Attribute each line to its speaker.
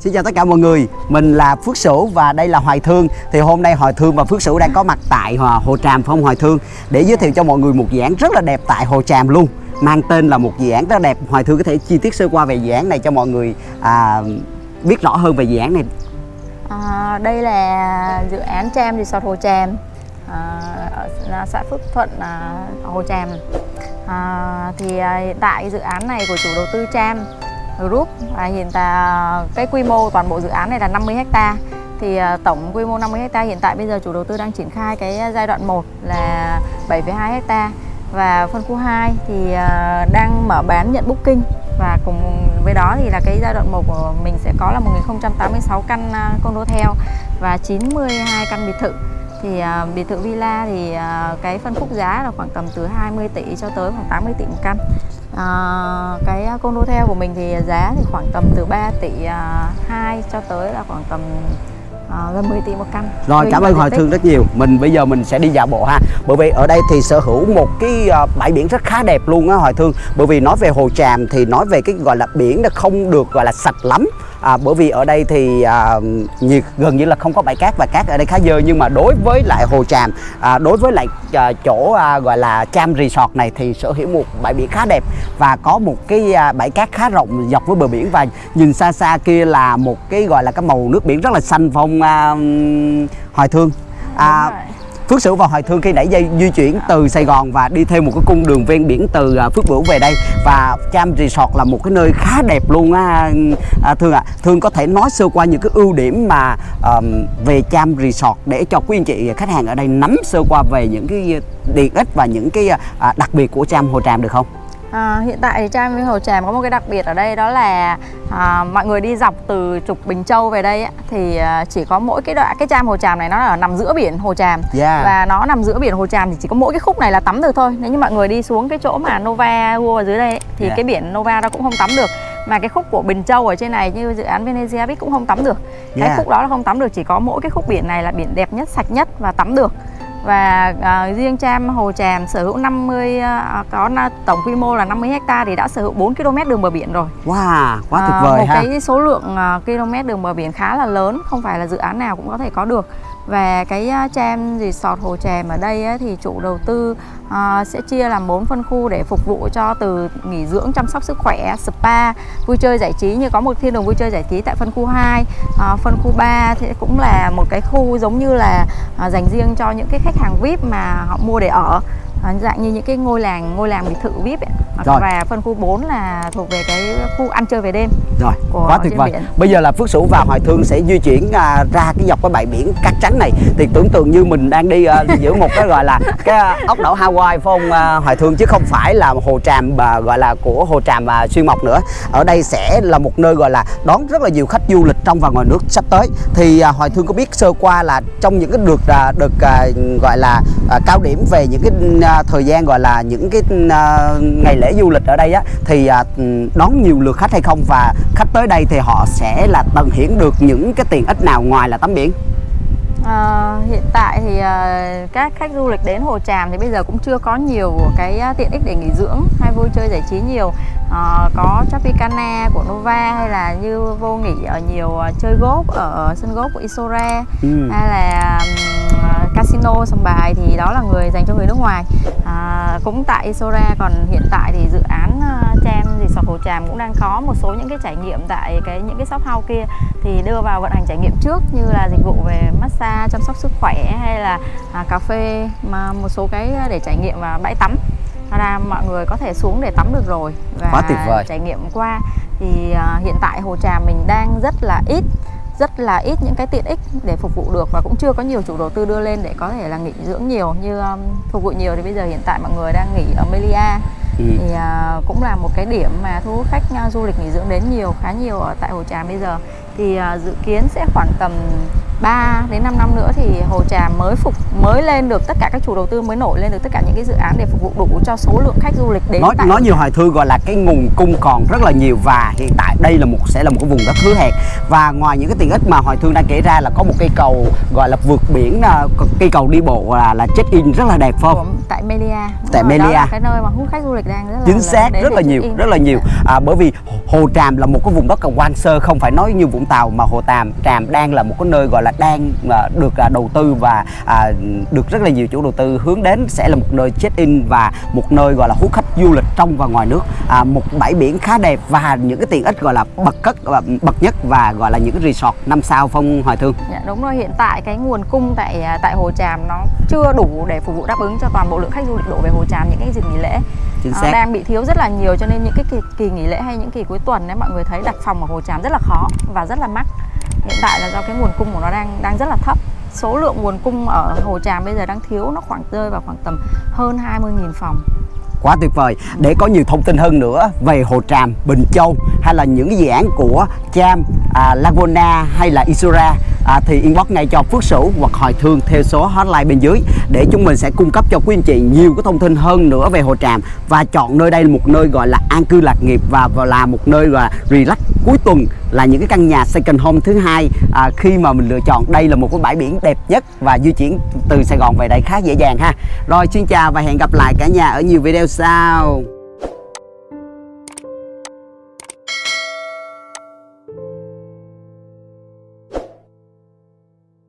Speaker 1: Xin chào tất cả mọi người, mình là Phước Sửu và đây là Hoài Thương. Thì hôm nay Hoài Thương và Phước Sửu đang có mặt tại à, Hồ Tràm phong Hoài Thương? Để giới thiệu cho mọi người một dự án rất là đẹp tại Hồ Tràm luôn Mang tên là một dự án rất là đẹp. Hoài Thương có thể chi tiết sơ qua về dự án này cho mọi người à, biết rõ hơn về dự án này.
Speaker 2: À, Đây là dự án Tram Resort Hồ Tràm à, ở xã Phước Thuận, à, Hồ Tràm. À, Thì à, hiện tại dự án này của chủ đầu tư Tram Group. Và hiện tại à, cái quy mô toàn bộ dự án này là 50 ha thì à, tổng quy mô 50 ha hiện tại bây giờ chủ đầu tư đang triển khai cái giai đoạn 1 là 7,2 ha và phân khu 2 thì à, đang mở bán nhận booking. Và cùng với đó thì là cái giai đoạn 1 của mình sẽ có là 1086 căn condo theo và 92 căn biệt thự thì uh, biệt thự villa thì uh, cái phân khúc giá là khoảng tầm từ 20 tỷ cho tới khoảng 80 tỷ một căn. À, cái condo theo của mình thì giá thì khoảng tầm từ 3 tỷ uh, 2 cho tới là khoảng tầm À, gần 10 tỷ một căn.
Speaker 1: Rồi cảm ơn Hoài Thương rất nhiều. Mình bây giờ mình sẽ đi dạo bộ ha. Bởi vì ở đây thì sở hữu một cái uh, bãi biển rất khá đẹp luôn á Hoài Thương. Bởi vì nói về Hồ Tràm thì nói về cái gọi là biển nó không được gọi là sạch lắm à, bởi vì ở đây thì à, nhiệt gần như là không có bãi cát và cát ở đây khá dơ nhưng mà đối với lại hồ tràm à, đối với lại à, chỗ à, gọi là Cham Resort này thì sở hữu một bãi biển khá đẹp và có một cái à, bãi cát khá rộng dọc với bờ biển và nhìn xa xa kia là một cái gọi là cái màu nước biển rất là xanh phong à, hoài thương? À, Phước Sửu và Hoài Thương khi nãy dây di chuyển từ Sài Gòn và đi theo một cái cung đường ven biển từ à, Phước Bửu về đây và Cham Resort là một cái nơi khá đẹp luôn á à, Thương ạ. À. Thương có thể nói sơ qua những cái ưu điểm mà um, về Cham Resort để cho quý anh chị khách hàng ở đây nắm sơ qua về những cái tiện ích và những cái à, đặc biệt của Cham Hồ Tràm được không?
Speaker 2: À, hiện tại thì Trang với Hồ Tràm có một cái đặc biệt ở đây đó là à, mọi người đi dọc từ trục Bình Châu về đây á, thì à, chỉ có mỗi cái đoạn cái Trang Hồ Tràm này nó ở nằm giữa biển Hồ Tràm yeah. và nó nằm giữa biển Hồ Tràm thì chỉ có mỗi cái khúc này là tắm được thôi nếu như mọi người đi xuống cái chỗ mà Nova World ở dưới đây ấy, thì yeah. cái biển Nova nó cũng không tắm được mà cái khúc của Bình Châu ở trên này như dự án Venezia Beach cũng không tắm được cái yeah. khúc đó là không tắm được chỉ có mỗi cái khúc biển này là biển đẹp nhất sạch nhất và tắm được và uh, riêng Tram Hồ Tràm sở hữu 50 uh, có tổng quy mô là 50 ha thì đã sở hữu 4 km đường bờ biển rồi.
Speaker 1: Wow, quá tuyệt vời
Speaker 2: uh, một ha. cái số lượng uh, km đường bờ biển khá là lớn, không phải là dự án nào cũng có thể có được. Và cái Tram Resort Hồ Tràm ở đây ấy, thì chủ đầu tư uh, sẽ chia làm 4 phân khu để phục vụ cho từ nghỉ dưỡng, chăm sóc sức khỏe, spa, vui chơi giải trí như có một thiên đường vui chơi giải trí tại phân khu 2. Uh, à, phân khu 3 thì cũng là một cái khu giống như là uh, dành riêng cho những cái khách hàng VIP mà họ mua để ở dạng như những cái ngôi làng ngôi làng biệt thự VIP ấy. Rồi. và phân khu 4 là thuộc về cái khu ăn chơi về đêm
Speaker 1: rồi quá tuyệt vời biển. bây giờ là Phước Sửu và Hoài Thương sẽ di chuyển à, ra cái dọc cái bãi biển cát trắng này thì tưởng tượng như mình đang đi à, giữa một cái gọi là cái ốc đảo Hawaii phải không à, Hoài Thương chứ không phải là hồ tràm à, gọi là của hồ tràm à, xuyên mộc nữa ở đây sẽ là một nơi gọi là đón rất là nhiều khách du lịch trong và ngoài nước sắp tới thì à, Hoài Thương có biết sơ qua là trong những cái đợt à, đợt à, gọi là à, cao điểm về những cái à, thời gian gọi là những cái à, ngày lễ du lịch ở đây á thì à, đón nhiều lượt khách hay không? Và khách tới đây thì họ sẽ là tận hưởng được những cái tiện ích nào ngoài là tắm biển?
Speaker 2: À, hiện tại thì uh, các khách du lịch đến Hồ Tràm thì bây giờ cũng chưa có nhiều cái uh, tiện ích để nghỉ dưỡng hay vui chơi giải trí nhiều. Uh, có Tropicana của Nova hay là như vô nghỉ ở nhiều uh, chơi golf ở sân golf của Isora ừ. hay là um, casino sòng bài thì đó là người dành cho người nước ngoài. À, cũng tại Isora còn hiện tại thì dự án uh, Tram Resort Hồ Tràm cũng đang có một số những cái trải nghiệm tại cái những cái shop house kia. Thì đưa vào vận hành trải nghiệm trước như là dịch vụ về massage chăm sóc sức khỏe hay là à, cà phê mà một số cái để trải nghiệm và bãi tắm. Ra mọi người có thể xuống để tắm được rồi
Speaker 1: và Quá tuyệt vời.
Speaker 2: trải nghiệm qua. Thì uh, hiện tại Hồ Tràm mình đang rất là ít rất là ít những cái tiện ích để phục vụ được và cũng chưa có nhiều chủ đầu tư đưa lên để có thể là nghỉ dưỡng nhiều như um, phục vụ nhiều. Thì bây giờ hiện tại mọi người đang nghỉ ở Melia. Ừ. thì uh, cũng là một cái điểm mà thu hút khách uh, du lịch nghỉ dưỡng đến nhiều khá nhiều ở tại Hồ Tràm bây giờ. Thì uh, dự kiến sẽ khoảng tầm 3 đến 5 năm nữa thì Hồ Tràm mới phục mới lên được tất cả các chủ đầu tư mới nổi lên được tất cả những cái dự án để phục vụ đủ cho số lượng khách du lịch đến
Speaker 1: nói
Speaker 2: tại
Speaker 1: nói nhiều hoài thương gọi là cái nguồn cung còn rất là nhiều và hiện tại đây là một sẽ là một cái vùng đất hứa hẹn. Và ngoài những cái tiện ích mà hoài thương đang kể ra là có một cây cầu gọi là vượt biển à, cây cầu đi bộ là là check in rất là đẹp phải không?
Speaker 2: Tại Melia.
Speaker 1: Tại
Speaker 2: rồi,
Speaker 1: Melia.
Speaker 2: cái nơi mà hút khách du lịch đang rất là
Speaker 1: chính xác rất là nhiều rất là nhiều. À, bởi vì hồ tràm là một cái vùng đất còn hoang sơ không phải nói như vũng tàu mà hồ tràm tràm đang là một cái nơi gọi là đang à, được à, đầu tư và à, được rất là nhiều chủ đầu tư hướng đến sẽ là một nơi check in và một nơi gọi là hút khách du lịch trong và ngoài nước. À, một bãi biển khá đẹp và những cái tiện ích gọi là bậc cất và bậc nhất và gọi là những cái resort năm sao phong hoài thương.
Speaker 2: Dạ, đúng rồi hiện tại cái nguồn cung tại à, tại Hồ Tràm nó chưa đủ để phục vụ đáp ứng cho toàn bộ lượng khách du lịch đổ về Hồ Tràm những cái dịp nghỉ lễ.
Speaker 1: Chính xác.
Speaker 2: đang bị thiếu rất là nhiều cho nên những cái kỳ, kỳ nghỉ lễ hay những kỳ cuối tuần ấy mọi người thấy đặt phòng ở Hồ Tràm rất là khó và rất là mắc hiện tại là do cái nguồn cung của nó đang đang rất là thấp. Số lượng nguồn cung ở Hồ Tràm bây giờ đang thiếu nó khoảng rơi vào khoảng tầm hơn 20.000 phòng.
Speaker 1: Quá tuyệt vời. Để có nhiều thông tin hơn nữa về Hồ Tràm, Bình Châu hay là những cái dự án của Cham, à, Laguna hay là Isura à, thì inbox ngay cho Phước Sửu hoặc Hoài Thương theo số hotline bên dưới để chúng mình sẽ cung cấp cho quý anh chị nhiều cái thông tin hơn nữa về Hồ Tràm. Và chọn nơi đây là một nơi gọi là an cư lạc nghiệp và và là một nơi gọi là relax cuối tuần là những cái căn nhà second home thứ hai. À, khi mà mình lựa chọn đây là một cái bãi biển đẹp nhất và di chuyển từ Sài Gòn về đây khá dễ dàng ha. Rồi xin chào và hẹn gặp lại cả nhà ở nhiều video sau.